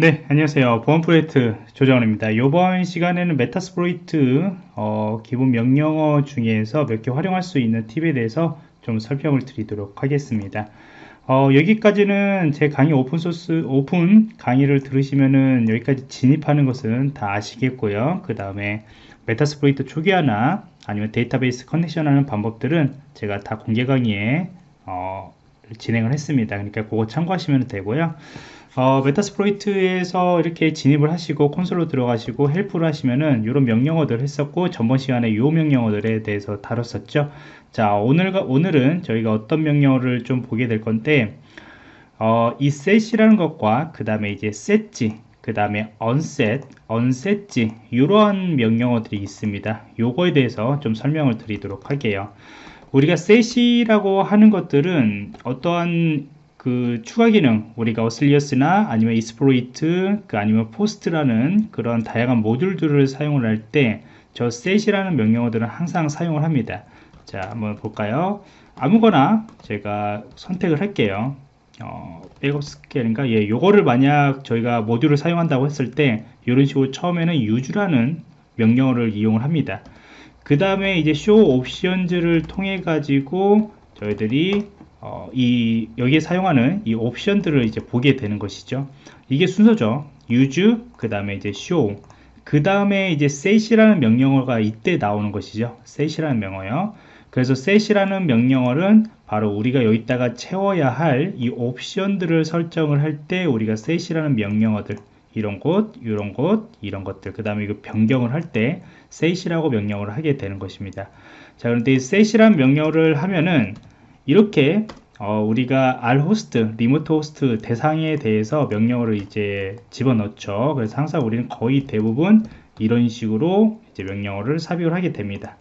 네 안녕하세요. 보안 프로젝트 조정원입니다. 이번 시간에는 Metasploit 어, 기본 명령어 중에서 몇 개 활용할 수 있는 팁에 대해서 좀 설명을 드리도록 하겠습니다. 어, 여기까지는 제 강의 오픈소스 오픈 강의를 들으시면은 여기까지 진입하는 것은 다 아시겠고요. 그 다음에 Metasploit 초기화나 아니면 데이터베이스 connection 하는 방법들은 제가 다 공개 강의에 어, 진행을 했습니다. 그러니까 그거 참고하시면 되고요 어, 메타스프로이트에서 이렇게 진입을 하시고 콘솔로 들어가시고 헬프를 하시면은 이런 명령어들 했었고 전번 시간에 이 명령어들에 대해서 다뤘었죠. 자 오늘 오늘은 저희가 어떤 명령어를 좀 보게 될 건데 어, 이 set이라는 것과 그 다음에 이제 set지 그 다음에 onset, unset지 이러한 명령어들이 있습니다. 요거에 대해서 좀 설명을 드리도록 할게요. 우리가 set이라고 하는 것들은 어떠한 그 추가 기능 우리가 auxiliary나 아니면 exploit 그 아니면 post라는 그런 다양한 모듈들을 사용을 할 때저 set이라는 명령어들은 항상 사용을 합니다. 자 한번 볼까요? 아무거나 제가 선택을 할게요. 어, 백업 스케일인가? 예 요거를 만약 저희가 모듈을 사용한다고 했을 때 이런 식으로 처음에는 use라는 명령어를 이용을 합니다. 그 다음에 이제 show options를 통해 가지고 저희들이 어, 이 여기에 사용하는 이 옵션들을 이제 보게 되는 것이죠. 이게 순서죠. use 그 다음에 이제 show 그 다음에 이제 set이라는 명령어가 이때 나오는 것이죠. set이라는 명어요. 그래서 set이라는 명령어는 바로 우리가 여기다가 채워야 할 이 옵션들을 설정을 할 때 우리가 set이라는 명령어들 이런 곳, 이런 곳, 이런 것들 그 다음에 이거 변경을 할 때 set이라고 명령어를 하게 되는 것입니다. 자 그런데 이 set이라는 명령어를 하면은 이렇게 어, 우리가 R host, remote host 대상에 대해서 명령어를 이제 집어넣죠. 그래서 항상 우리는 거의 대부분 이런 식으로 이제 명령어를 삽입을 하게 됩니다.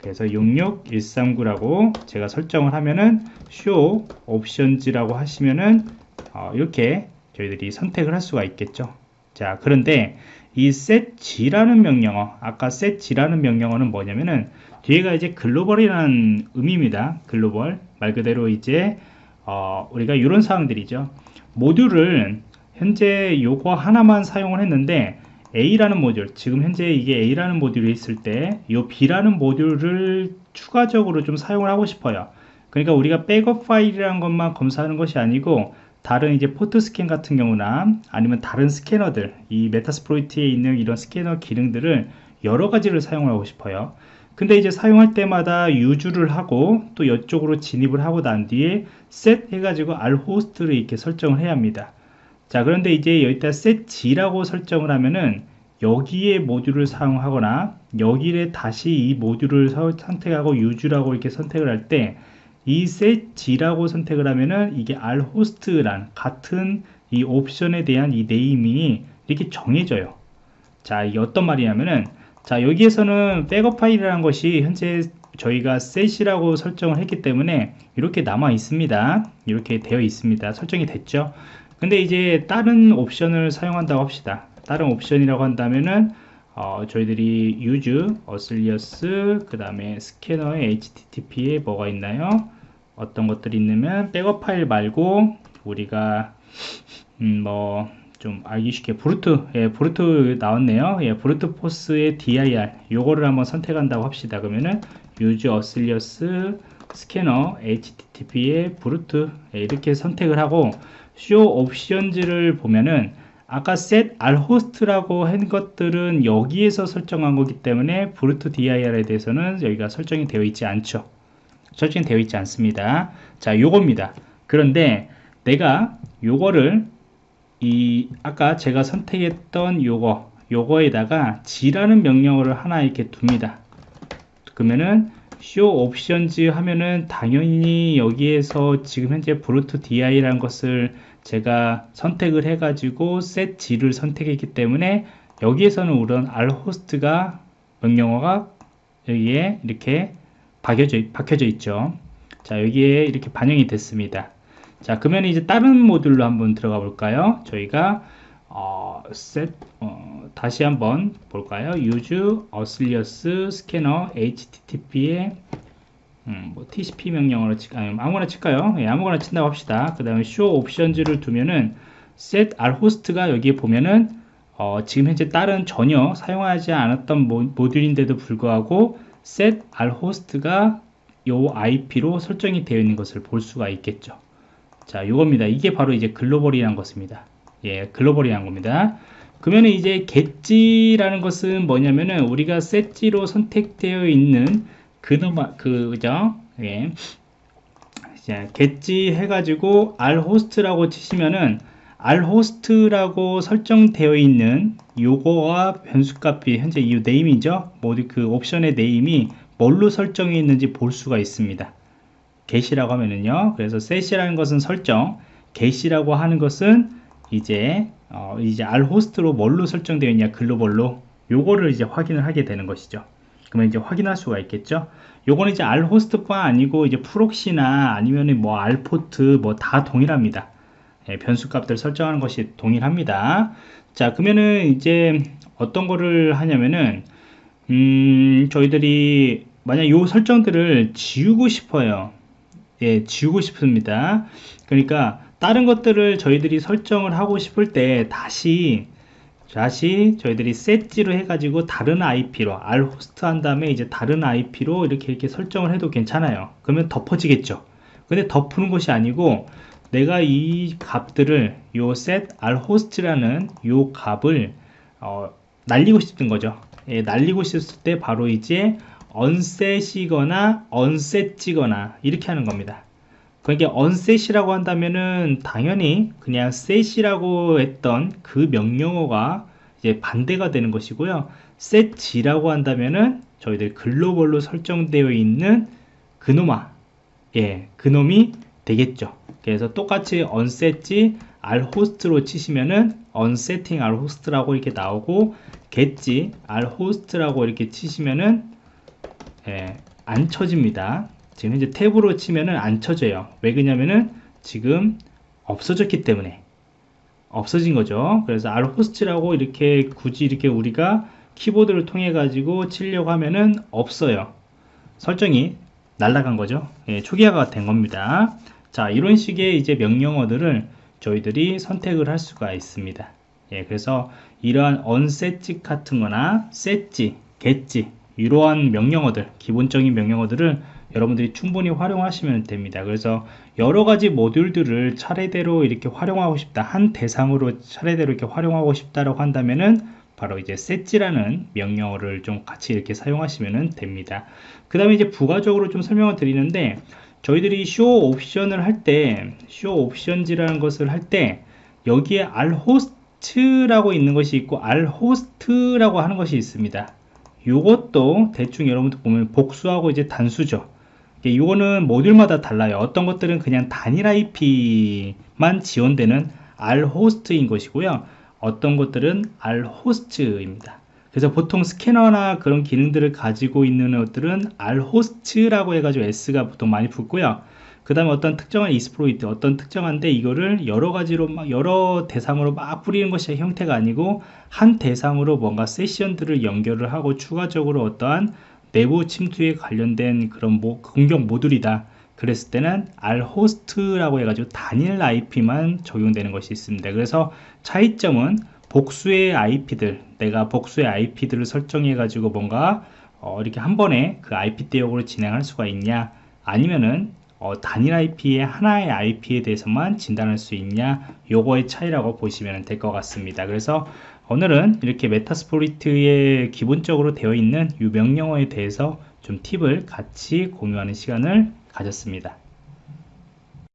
그래서 66139라고 제가 설정을 하면은 show options라고 하시면은 어, 이렇게 저희들이 선택을 할 수가 있겠죠. 자, 그런데 이 setg라는 명령어, 아까 setg라는 명령어는 뭐냐면은 뒤에가 이제 글로벌이라는 의미입니다. 글로벌. 말 그대로 이제 어, 우리가 이런 사항들이죠. 모듈을 현재 요거 하나만 사용을 했는데 A라는 모듈, 지금 현재 이게 A라는 모듈이 있을 때 이 B라는 모듈을 추가적으로 좀 사용을 하고 싶어요. 그러니까 우리가 백업 파일이라는 것만 검사하는 것이 아니고 다른 이제 port scan 같은 경우나 아니면 다른 스캐너들 이 Metasploit에 있는 이런 스캐너 기능들을 여러 가지를 사용하고 싶어요. 근데 이제 사용할 때마다 use를 하고 또 이쪽으로 진입을 하고 난 뒤에 set 해가지고 r host를 이렇게 설정을 해야 합니다 자 그런데 이제 여기다 set g라고 설정을 하면은 여기에 모듈을 사용하거나 여기에 다시 이 모듈을 선택하고 use라고 이렇게 선택을 할때 이 set g라고 선택을 하면은 이게 r 호스트란 같은 이 옵션에 대한 이 네이밍이 이렇게 정해져요. 자 이게 어떤 말이냐면은 자 여기에서는 백업 파일이라는 것이 현재 저희가 set이라고 설정을 했기 때문에 이렇게 남아 있습니다. 이렇게 되어 있습니다. 설정이 됐죠? 근데 이제 다른 옵션을 사용한다고 합시다. 다른 옵션이라고 한다면은 어, 저희들이 use, alias, 그 다음에 스캐너의 http에 뭐가 있나요? 어떤 것들이 있냐면 백업 파일 말고 우리가 음, 뭐 좀 알기 쉽게 brute 예, brute 나왔네요. 예, brute force의 dir 요거를 한번 선택한다고 합시다. 그러면은 use auxiliary 스캐너 http의 brute 예, 이렇게 선택을 하고 show options를 보면은 아까 set r host라고 한 것들은 여기에서 설정한 거기 때문에 brute dir에 대해서는 여기가 설정이 되어 있지 않죠. 설정이 되어 있지 않습니다. 자 요겁니다. 그런데 내가 요거를 이 아까 제가 선택했던 요거 요거에다가 G라는 명령어를 하나 이렇게 둡니다. 그러면은 show options 하면은 당연히 여기에서 지금 현재 브루트 di라는 것을 제가 선택을 해 가지고 set g를 선택했기 때문에 여기에서는 우선 r host가 명령어가 여기에 이렇게 박혀져, 박혀져 있죠. 자 여기에 이렇게 반영이 됐습니다. 자 그러면 이제 다른 모듈로 한번 들어가 볼까요? 저희가 어, set, 어, 다시 한번 볼까요? Use alias scanner http에 음, 뭐 TCP 명령어로 치, 아니, 아무거나 칠까요 예, 아무거나 친다고 합시다 그 다음에 show options를 두면은 set r host가 여기에 보면은 어, 지금 현재 다른 전혀 사용하지 않았던 모, 듈인데도 불구하고 set r host가 요 IP로 설정이 되어 있는 것을 볼 수가 있겠죠. 자, 요겁니다. 이게 바로 이제 글로벌이라는 것입니다. 예, 글로벌이라는 겁니다. 그러면 이제 get지라는 것은 뭐냐면은 우리가 set지로 선택되어 있는 그놈아 그 그죠? 예. 자, get지 해가지고 rhost라고 치시면은 rhost라고 설정되어 있는 요거와 변수값이 현재 이 name이죠. 모두 그 옵션의 name이 뭘로 설정이 있는지 볼 수가 있습니다. get이라고 하면은요. 그래서 set이라는 것은 설정, get이라고 하는 것은 이제 어, 이제 rhost로 뭘로 설정되어 있냐 글로벌로 요거를 이제 확인을 하게 되는 것이죠. 그러면 이제 확인할 수가 있겠죠. 요거는 이제 rhost뿐 아니고 이제 프록시나 아니면은 뭐 rport 뭐다 동일합니다. 예, 변수 값들 설정하는 것이 동일합니다. 자, 그러면은 이제 어떤 거를 하냐면은 음, 저희들이 만약 요 설정들을 지우고 싶어요. 예, 지우고 싶습니다. 그러니까 다른 것들을 저희들이 설정을 하고 싶을 때 다시 다시 저희들이 set지로 해가지고 다른 IP로 r 호스트 한 다음에 이제 다른 IP로 이렇게 이렇게 설정을 해도 괜찮아요. 그러면 덮어지겠죠. 근데 덮는 것이 아니고 내가 이 값들을 요 set r host라는 요 값을 어, 날리고 싶은 거죠. 예, 날리고 싶을 때 바로 이제 unset이거나 unset지거나 이렇게 하는 겁니다. 그러니까 unset이라고 한다면은 당연히 그냥 set이라고 했던 그 명령어가 이제 반대가 되는 것이고요. setg라고 한다면은 저희들 글로벌로 설정되어 있는 그놈아 예, 그놈이 되겠죠. 그래서 똑같이 unsetg rhost로 치시면은 unsetting rhost라고 이렇게 나오고 getg rhost라고 이렇게 치시면은 예, 안 쳐집니다. 지금 현재 탭으로 치면은 안 쳐져요. 왜 그러냐면은 지금 없어졌기 때문에 없어진 거죠. 그래서 rhost라고 이렇게 굳이 이렇게 우리가 키보드를 통해 가지고 치려고 하면은 없어요. 설정이 날라간 거죠. 예, 초기화가 된 겁니다. 자, 이런 식의 이제 명령어들을 저희들이 선택을 할 수가 있습니다. 예, 그래서 이러한 onset지 같은 거나 set지, get지 이러한 명령어들, 기본적인 명령어들을 여러분들이 충분히 활용하시면 됩니다. 그래서 여러 가지 모듈들을 차례대로 이렇게 활용하고 싶다. 한 대상으로 차례대로 이렇게 활용하고 싶다라고 한다면은 바로 이제 set지라는 명령어를 좀 같이 이렇게 사용하시면 됩니다. 그 다음에 이제 부가적으로 좀 설명을 드리는데 저희들이 쇼 옵션을 할 때, 쇼 옵션지라는 것을 할 때, 여기에 rhost라고 있는 것이 있고, rhost라고 하는 것이 있습니다. 이것도 대충 여러분들 보면 복수하고 이제 단수죠. 이거는 모듈마다 달라요. 어떤 것들은 그냥 단일 IP만 지원되는 rhost인 것이고요. 어떤 것들은 rhost입니다. 그래서 보통 스캐너나 그런 기능들을 가지고 있는 것들은 rhost라고 해가지고 s가 보통 많이 붙고요. 그 다음에 어떤 특정한 이스프로이트, 어떤 특정한데 이거를 여러 가지로 막 여러 대상으로 막 뿌리는 것이 형태가 아니고 한 대상으로 뭔가 세션들을 연결을 하고 추가적으로 어떠한 내부 침투에 관련된 그런 모, 공격 모듈이다. 그랬을 때는 rhost라고 해가지고 단일 IP만 적용되는 것이 있습니다. 그래서 차이점은 복수의 IP들, 내가 복수의 IP들을 설정해 가지고 뭔가 어, 이렇게 한 번에 그 IP 대역으로 진행할 수가 있냐 아니면은 어, 단일 IP의 하나의 IP에 대해서만 진단할 수 있냐 요거의 차이라고 보시면 될 것 같습니다. 그래서 오늘은 이렇게 메타스포리트에 기본적으로 되어 있는 유 명령어에 대해서 좀 팁을 같이 공유하는 시간을 가졌습니다